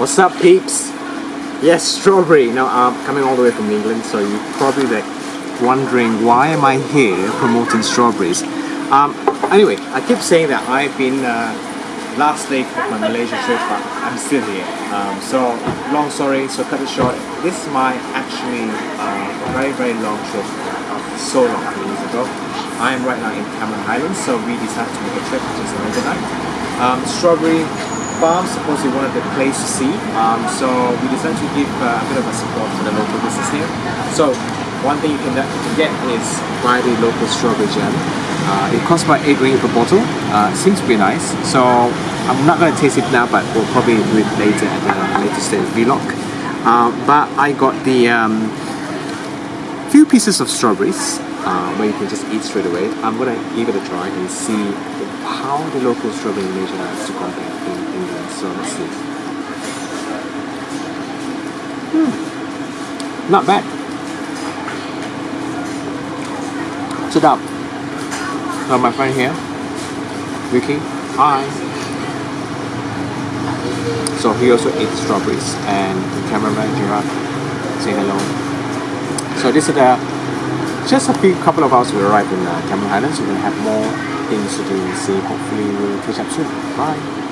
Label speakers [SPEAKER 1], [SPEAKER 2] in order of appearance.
[SPEAKER 1] What's up, peeps? Yes, strawberry. Now, I'm coming all the way from England, so you're probably like wondering why am I here promoting strawberries. Um, anyway, I keep saying that I've been uh, last leg of my Malaysia trip, but I'm still here. Um, so, long story, so cut it short. This is my actually uh, very, very long trip, uh, so long, three years ago. I am right now in Cameron Highlands, so we decided to make a trip, which is. Um, strawberry farm supposedly one of the place to see. Um, so we decided to give uh, a bit of a support to the local business here. So one thing you can, get is buy the local strawberry jam. Uh, it costs about 8 ringgit per bottle. Uh, seems pretty nice. So I'm not going to taste it now, but we'll probably do it later at the later stage vlog. Uh, but I got the um, few pieces of strawberries uh, where you can just eat straight away. I'm gonna give it a try and see how the local strawberry in Malaysia to compare in England. So let's see. Hmm. Not bad. Sit up. So my friend here, Vicky. Hi. So he also ate strawberries and the cameraman Gerard say hello. So this is the just a few couple of hours we arrive in uh, Cameron Highlands. We're gonna have more things to do and see. Hopefully we'll catch up soon. Bye.